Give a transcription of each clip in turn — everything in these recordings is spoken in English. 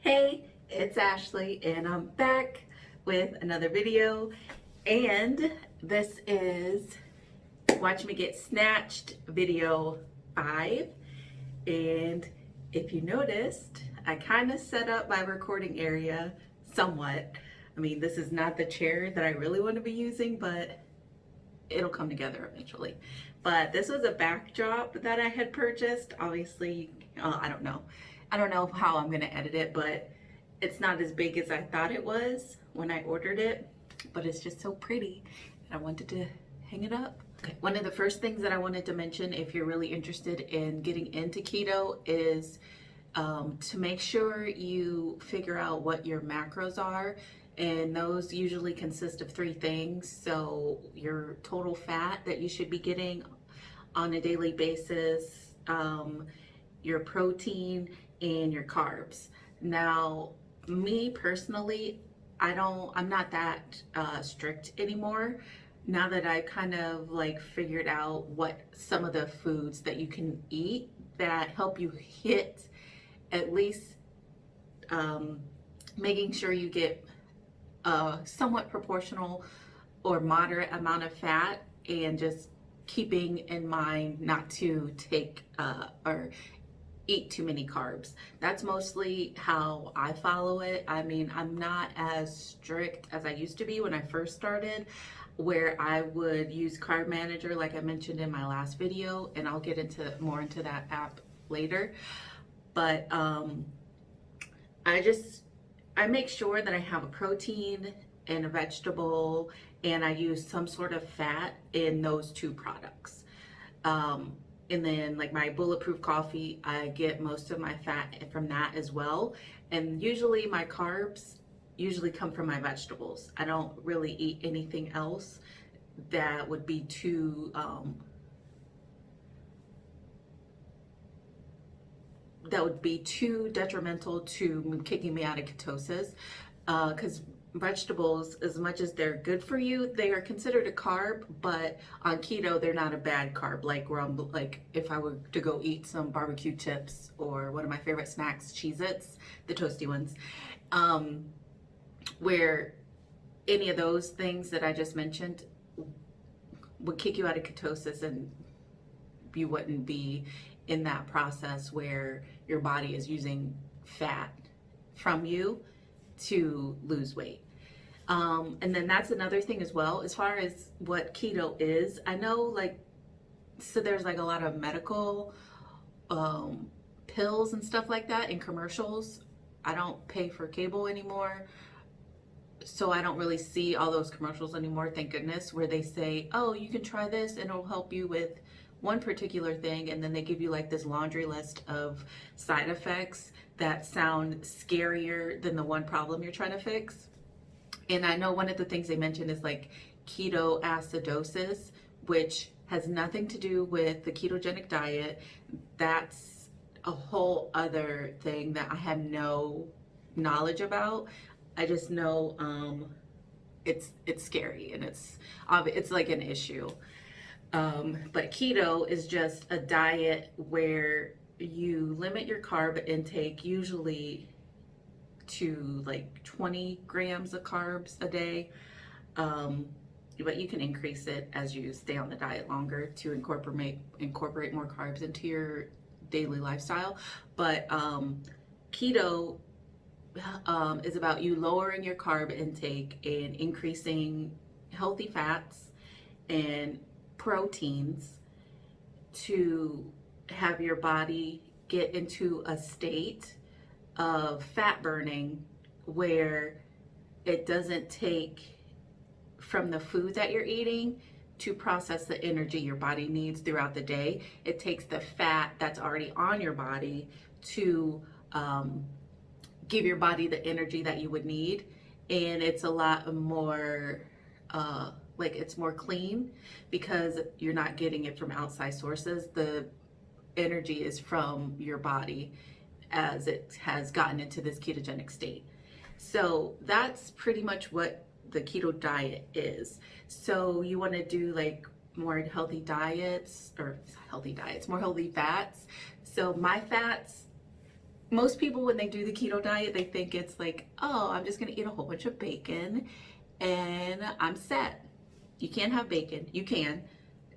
Hey, it's Ashley and I'm back with another video and this is Watch Me Get Snatched video 5 and if you noticed I kind of set up my recording area somewhat. I mean this is not the chair that I really want to be using but it'll come together eventually. But this was a backdrop that I had purchased. Obviously, uh, I don't know. I don't know how I'm gonna edit it, but it's not as big as I thought it was when I ordered it, but it's just so pretty. And I wanted to hang it up. Okay. One of the first things that I wanted to mention if you're really interested in getting into keto is um, to make sure you figure out what your macros are and those usually consist of three things. So your total fat that you should be getting on a daily basis, um, your protein, and your carbs. Now, me personally, I don't, I'm not that uh, strict anymore. Now that I've kind of like figured out what some of the foods that you can eat that help you hit at least um, making sure you get a somewhat proportional or moderate amount of fat and just keeping in mind not to take uh, or eat too many carbs. That's mostly how I follow it. I mean, I'm not as strict as I used to be when I first started where I would use Carb Manager like I mentioned in my last video and I'll get into more into that app later. But um, I just I make sure that I have a protein and a vegetable and I use some sort of fat in those two products. Um, and then like my bulletproof coffee, I get most of my fat from that as well. And usually my carbs usually come from my vegetables. I don't really eat anything else that would be too um, that would be too detrimental to kicking me out of ketosis because uh, vegetables as much as they're good for you they are considered a carb but on keto they're not a bad carb. Like where I'm like if I were to go eat some barbecue chips or one of my favorite snacks Cheez-Its the toasty ones um, where any of those things that I just mentioned would kick you out of ketosis and you wouldn't be in that process where your body is using fat from you to lose weight. Um, and then that's another thing as well, as far as what keto is. I know like, so there's like a lot of medical um, pills and stuff like that in commercials. I don't pay for cable anymore. So I don't really see all those commercials anymore, thank goodness, where they say, oh, you can try this and it'll help you with one particular thing and then they give you like this laundry list of side effects that sound scarier than the one problem you're trying to fix. And I know one of the things they mentioned is like ketoacidosis, which has nothing to do with the ketogenic diet. That's a whole other thing that I have no knowledge about. I just know um, it's it's scary and it's it's like an issue. Um, but keto is just a diet where you limit your carb intake usually to like 20 grams of carbs a day. Um, but you can increase it as you stay on the diet longer to incorporate incorporate more carbs into your daily lifestyle. But um, keto um, is about you lowering your carb intake and increasing healthy fats and proteins to have your body get into a state of fat burning where it doesn't take from the food that you're eating to process the energy your body needs throughout the day. It takes the fat that's already on your body to um, give your body the energy that you would need. And it's a lot more uh, like it's more clean because you're not getting it from outside sources. The energy is from your body as it has gotten into this ketogenic state. So that's pretty much what the keto diet is. So you want to do like more healthy diets or healthy diets, more healthy fats. So my fats, most people when they do the keto diet, they think it's like, oh, I'm just gonna eat a whole bunch of bacon and I'm set. You can't have bacon. You can.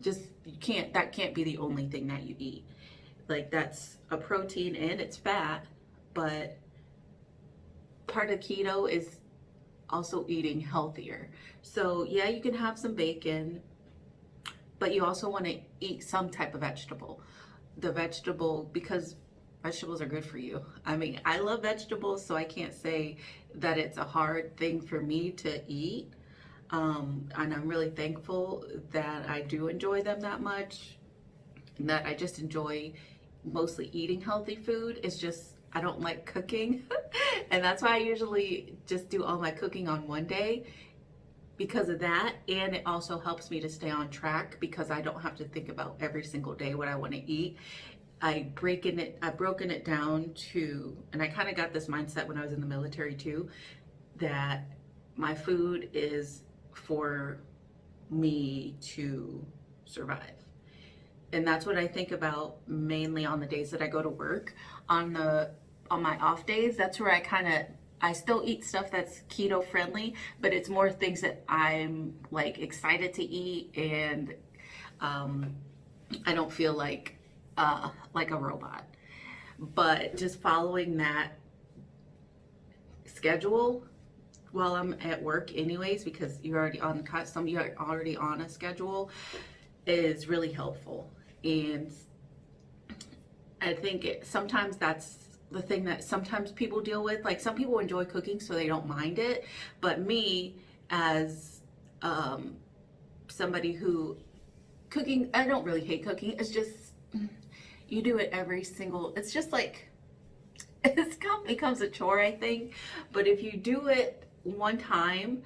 Just you can't that can't be the only thing that you eat. Like that's a protein and it's fat, but part of keto is also eating healthier. So yeah, you can have some bacon, but you also want to eat some type of vegetable. The vegetable, because vegetables are good for you. I mean, I love vegetables, so I can't say that it's a hard thing for me to eat. Um, and I'm really thankful that I do enjoy them that much, and that I just enjoy mostly eating healthy food. It's just, I don't like cooking. and that's why I usually just do all my cooking on one day because of that and it also helps me to stay on track because I don't have to think about every single day what I want to eat. I breaking it I've broken it down to and I kind of got this mindset when I was in the military too that my food is for me to survive. And that's what I think about mainly on the days that I go to work. On the on my off days, that's where I kind of I still eat stuff that's keto friendly, but it's more things that I'm like excited to eat and um, I don't feel like uh, like a robot. But just following that schedule while I'm at work anyways, because you're already on cut some you're already on a schedule is really helpful. And I think it, sometimes that's the thing that sometimes people deal with. Like some people enjoy cooking, so they don't mind it. But me, as um, somebody who cooking, I don't really hate cooking. It's just you do it every single. It's just like it's come becomes a chore, I think. But if you do it one time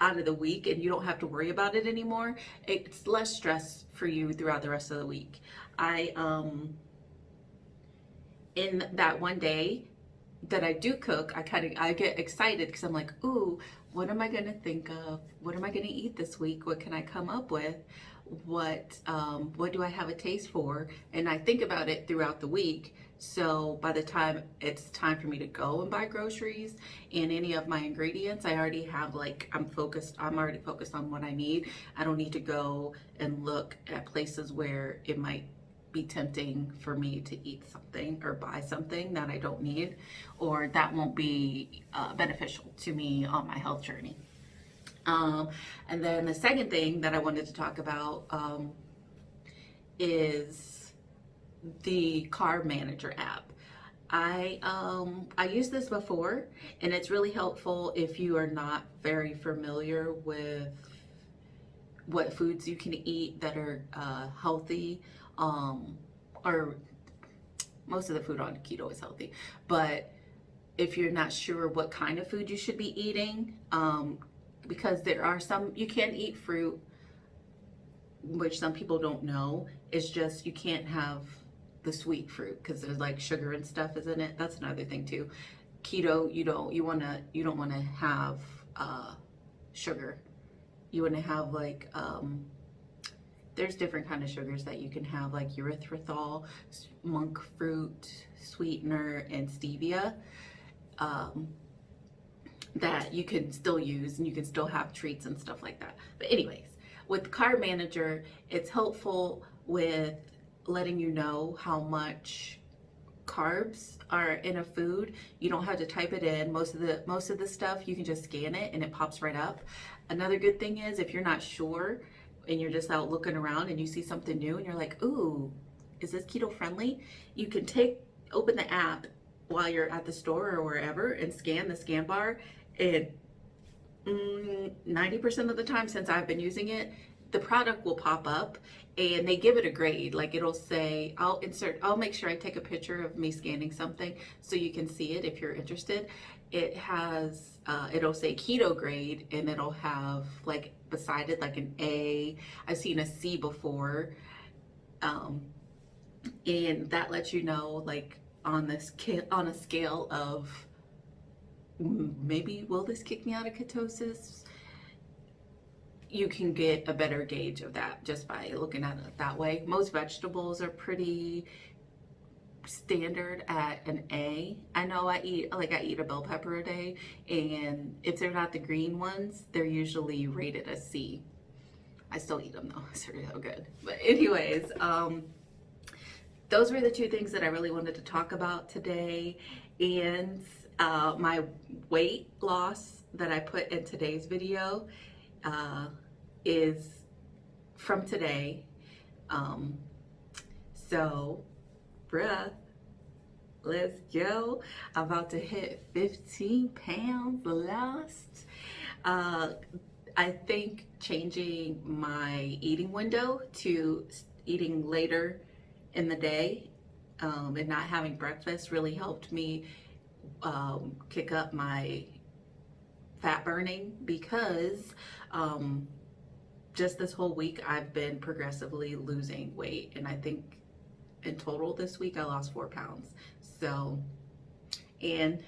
out of the week and you don't have to worry about it anymore, it's less stress for you throughout the rest of the week. I um in that one day that I do cook, I kind of I get excited because I'm like, ooh, what am I gonna think of? What am I gonna eat this week? What can I come up with? What um, what do I have a taste for? And I think about it throughout the week. So by the time it's time for me to go and buy groceries and any of my ingredients, I already have like I'm focused. I'm already focused on what I need. I don't need to go and look at places where it might be tempting for me to eat something or buy something that I don't need or that won't be uh, beneficial to me on my health journey. Um, and then the second thing that I wanted to talk about um, is the Carb Manager app. I um, I used this before and it's really helpful if you are not very familiar with what foods you can eat that are uh, healthy um, or most of the food on keto is healthy, but if you're not sure what kind of food you should be eating, um, because there are some, you can eat fruit, which some people don't know. It's just you can't have the sweet fruit because there's like sugar and stuff is in it. That's another thing too. Keto, you don't, you wanna, you don't wanna have uh, sugar. You wanna have like, um, there's different kind of sugars that you can have like erythritol, monk fruit, sweetener, and stevia um, that you can still use and you can still have treats and stuff like that. But anyways, with Carb Manager, it's helpful with letting you know how much carbs are in a food you don't have to type it in most of the most of the stuff you can just scan it and it pops right up another good thing is if you're not sure and you're just out looking around and you see something new and you're like, ooh, is this keto friendly? You can take, open the app while you're at the store or wherever and scan the scan bar. And 90% mm, of the time since I've been using it, the product will pop up and they give it a grade. Like it'll say, I'll insert, I'll make sure I take a picture of me scanning something so you can see it if you're interested. It has, uh, it'll say keto grade and it'll have like beside it like an A. I've seen a C before. Um, and that lets you know like on this on a scale of maybe will this kick me out of ketosis you can get a better gauge of that just by looking at it that way. Most vegetables are pretty standard at an A. I know I eat like I eat a bell pepper a day and if they're not the green ones, they're usually rated a C. I still eat them though, they're so good. But anyways, um, those were the two things that I really wanted to talk about today. And uh, my weight loss that I put in today's video uh, is from today. Um, so, bruh, let's go. I'm about to hit 15 pounds lost. Uh, I think changing my eating window to eating later in the day um, and not having breakfast really helped me um, kick up my fat burning because um, just this whole week I've been progressively losing weight and I think in total this week I lost four pounds. So and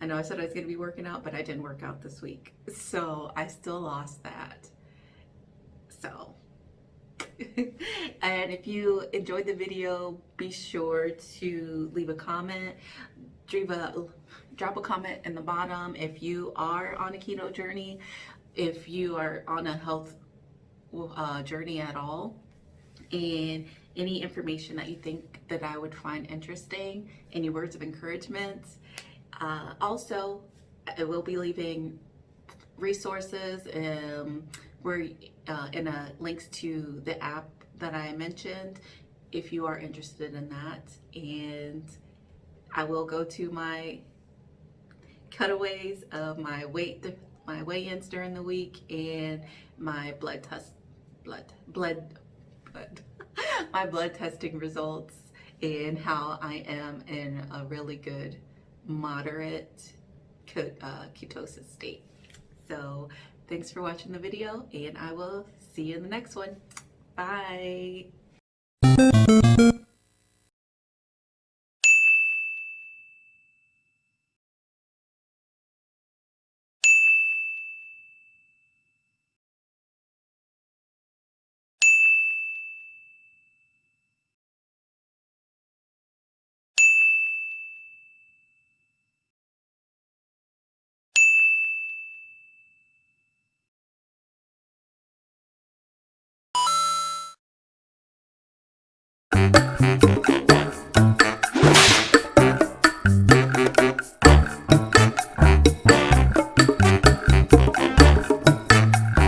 I know I said I was going to be working out but I didn't work out this week. So I still lost that. So and if you enjoyed the video be sure to leave a comment. A drop a comment in the bottom if you are on a keto journey if you are on a health uh, journey at all and any information that you think that I would find interesting, any words of encouragement. Uh, also, I will be leaving resources um, where uh, in links to the app that I mentioned if you are interested in that and I will go to my cutaways of my weight my weigh-ins during the week and my blood test blood blood blood. My blood testing results and how I am in a really good moderate uh, ketosis state. So thanks for watching the video and I will see you in the next one. Bye Thank